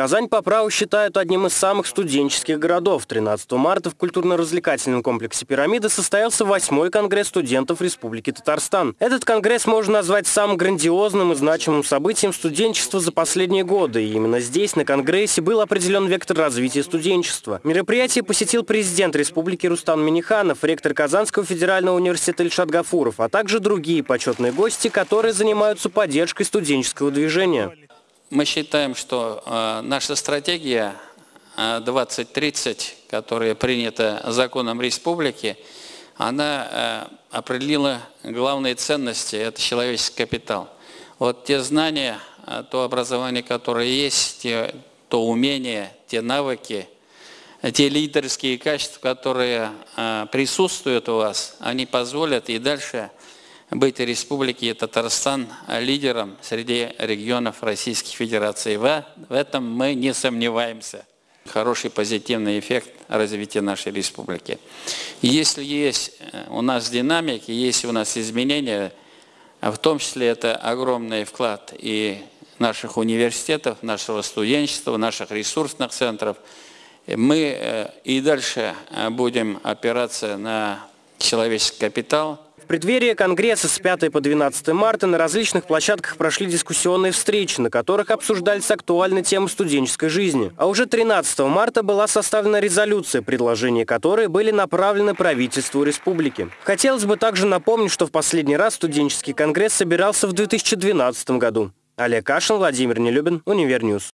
Казань по праву считают одним из самых студенческих городов. 13 марта в культурно-развлекательном комплексе «Пирамида» состоялся восьмой конгресс студентов Республики Татарстан. Этот конгресс можно назвать самым грандиозным и значимым событием студенчества за последние годы. И именно здесь, на конгрессе, был определен вектор развития студенчества. Мероприятие посетил президент Республики Рустам Миниханов, ректор Казанского федерального университета Ильшат Гафуров, а также другие почетные гости, которые занимаются поддержкой студенческого движения. Мы считаем, что э, наша стратегия э, 2030, которая принята законом республики, она э, определила главные ценности – это человеческий капитал. Вот те знания, э, то образование, которое есть, те, то умения, те навыки, те лидерские качества, которые э, присутствуют у вас, они позволят и дальше быть Республики Татарстан лидером среди регионов Российской Федерации. В, этом мы не сомневаемся. Хороший позитивный эффект развития нашей республики. Если есть э, у нас динамики, есть у нас изменения, в том числе это огромный вклад и наших университетов, нашего студенчества, наших ресурсных центров, мы э, и дальше э, будем опираться на человеческий капитал – преддверии Конгресса с 5 по 12 марта на различных площадках прошли дискуссионные встречи, на которых обсуждались актуальные темы студенческой жизни. А уже 13 марта была составлена резолюция, предложения которой были направлены правительству республики. Хотелось бы также напомнить, что в последний раз студенческий конгресс собирался в 2012 году. Олег Кашин, Владимир Нелюбин, Univer News.